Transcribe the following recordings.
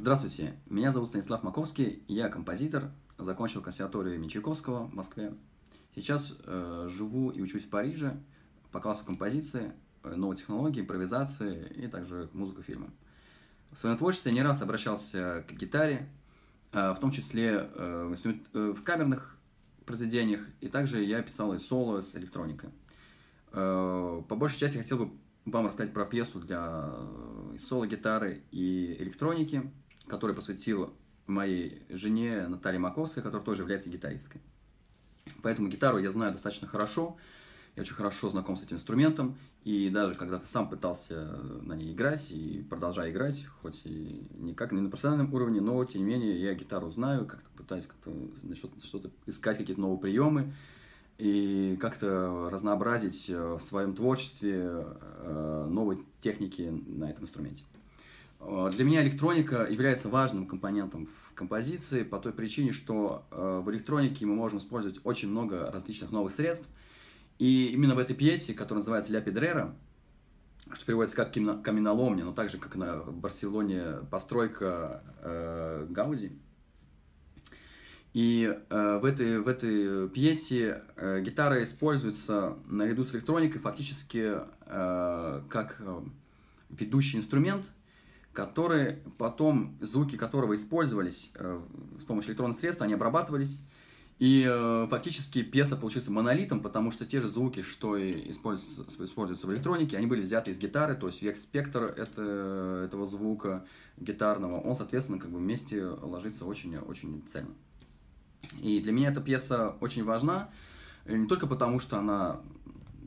Здравствуйте, меня зовут Станислав Маковский, я композитор, закончил консерваторию имени Чайковского в Москве. Сейчас э, живу и учусь в Париже по классу композиции, э, новой технологии, импровизации и также музыку фильмам. В своем творчестве не раз обращался к гитаре, э, в том числе э, в, э, в камерных произведениях, и также я писал и соло с электроникой. Э, по большей части хотел бы вам рассказать про пьесу для э, соло-гитары и электроники, которую посвятил моей жене Наталье Маковской, которая тоже является гитаристкой. Поэтому гитару я знаю достаточно хорошо, я очень хорошо знаком с этим инструментом, и даже когда-то сам пытался на ней играть и продолжаю играть, хоть и никак не на профессиональном уровне, но тем не менее я гитару знаю, как-то пытаюсь как-то что-то искать, какие-то новые приемы, и как-то разнообразить в своем творчестве э, новые техники на этом инструменте. Э, для меня электроника является важным компонентом в композиции по той причине, что э, в электронике мы можем использовать очень много различных новых средств. И именно в этой пьесе, которая называется «Ля Педрера», что переводится как каменоломня, но также как на Барселоне постройка э, Гауди. И э, в, этой, в этой пьесе э, гитара используется наряду с электроникой фактически э, как э, ведущий инструмент – который потом, звуки которого использовались э, с помощью электронных средств, они обрабатывались, и э, фактически пьеса получилась монолитом, потому что те же звуки, что и используются, используются в электронике, они были взяты из гитары, то есть весь спектр это, этого звука гитарного, он, соответственно, как бы вместе ложится очень-очень цельно. И для меня эта пьеса очень важна, не только потому, что она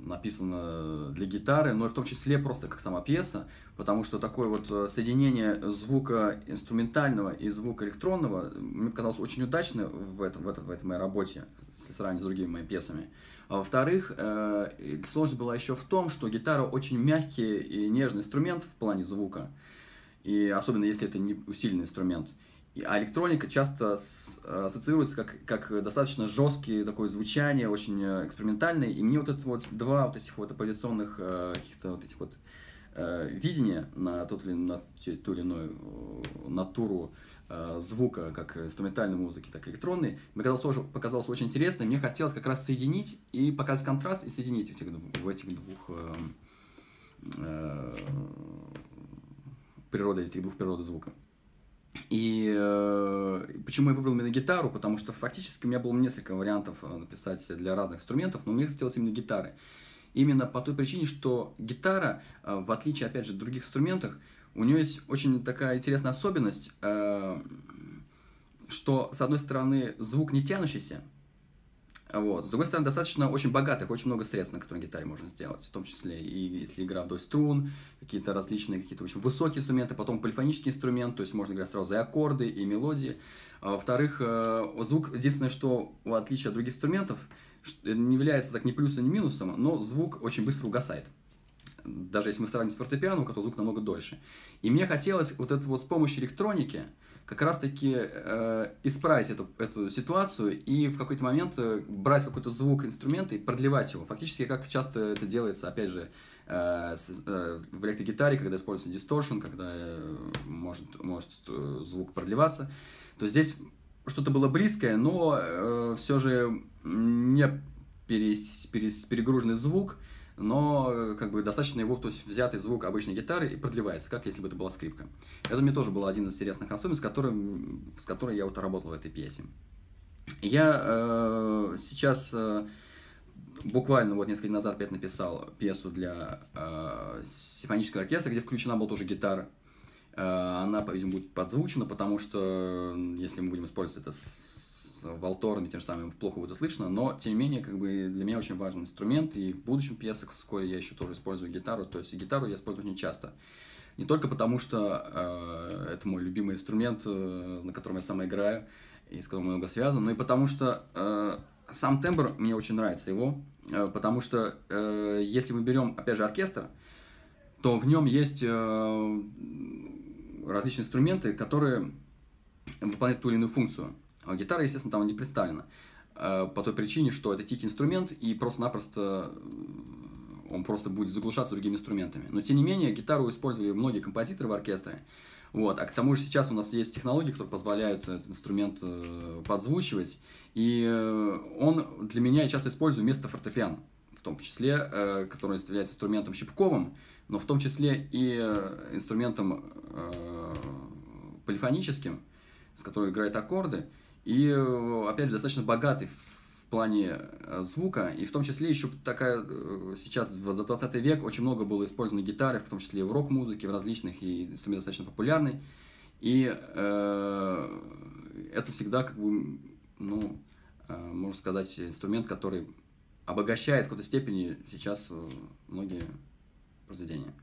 написано для гитары, но и в том числе просто как сама пьеса, потому что такое вот э, соединение звука инструментального и звука электронного мне показалось очень удачно в, этом, в, этом, в этой моей работе, если сравнить с другими моими пьесами. А во-вторых, э, сложность была еще в том, что гитара очень мягкий и нежный инструмент в плане звука, и особенно если это не усиленный инструмент. А электроника часто ассоциируется как, как достаточно жесткие такое звучание, очень э, экспериментальное. И мне вот это вот два вот этих вот оппозиционных э, каких-то вот этих вот э, видения на, тот или, на ту или иную натуру звука, как инструментальной музыки, так и электронной, мне казалось, тоже показалось очень интересно. Мне хотелось как раз соединить и показать контраст и соединить этих, в этих двух э, э, природы, этих двух природы звука. И э, почему я выбрал именно гитару? Потому что фактически у меня было несколько вариантов э, написать для разных инструментов, но мне хотелось именно гитары. Именно по той причине, что гитара, э, в отличие, опять же, от других инструментов, у нее есть очень такая интересная особенность, что, с одной стороны, звук не тянущийся, вот. С другой стороны, достаточно очень богатых, очень много средств, на которые гитаре можно сделать, в том числе и если игра вдоль струн, какие-то различные, какие-то очень высокие инструменты, потом полифонический инструмент, то есть можно играть сразу и аккорды, и мелодии. А во-вторых, э, звук, единственное, что в отличие от других инструментов, не является так ни плюсом, ни минусом, но звук очень быстро угасает. Даже если мы сравним с фортепиано, у которого звук намного дольше. И мне хотелось вот это вот с помощью электроники, как раз-таки э, исправить эту, эту ситуацию и в какой-то момент э, брать какой-то звук инструмента и продлевать его. Фактически, как часто это делается, опять же, э, с, э, в электрогитаре, когда используется дисторшн, когда э, может, может звук продлеваться, то здесь что-то было близкое, но э, все же не перес, перес, перегруженный звук, но э, как бы достаточно его, то есть взятый звук обычной гитары и продлевается, как если бы это была скрипка. Это мне тоже был один из интересных особенностей, с которым, с которой я вот работал в этой пьесе. Я э, сейчас э, буквально вот несколько дней назад опять написал пьесу для э, симфонического оркестра, где включена была тоже гитара. Э, она, по-видимому, будет подзвучена, потому что если мы будем использовать это с валторами, тем же самым плохо будет слышно, но, тем не менее, как бы для меня очень важный инструмент, и в будущем пьесах вскоре я еще тоже использую гитару, то есть гитару я использую очень часто. Не только потому, что э, это мой любимый инструмент, э, на котором я сам играю, и с которым много связан, но и потому что э, сам тембр, мне очень нравится его, э, потому что э, если мы берем, опять же, оркестр, то в нем есть э, различные инструменты, которые выполняют ту или иную функцию. А гитара, естественно, там не представлена. Э, по той причине, что это тихий инструмент, и просто-напросто он просто будет заглушаться другими инструментами. Но, тем не менее, гитару использовали многие композиторы в оркестре. Вот. А к тому же сейчас у нас есть технологии, которые позволяют этот инструмент э, подзвучивать. И э, он для меня я часто использую вместо фортепиано, в том числе, который является инструментом щипковым, но в том числе и инструментом полифоническим, с которой играет аккорды. И, э, опять же, достаточно богатый в плане э, звука, и в том числе еще такая, э, сейчас за 20 век очень много было использовано гитары, в том числе в рок-музыке, в различных, и инструмент достаточно популярный, и э, это всегда, как бы, ну, э, можно сказать, инструмент, который обогащает в какой-то степени сейчас многие произведения.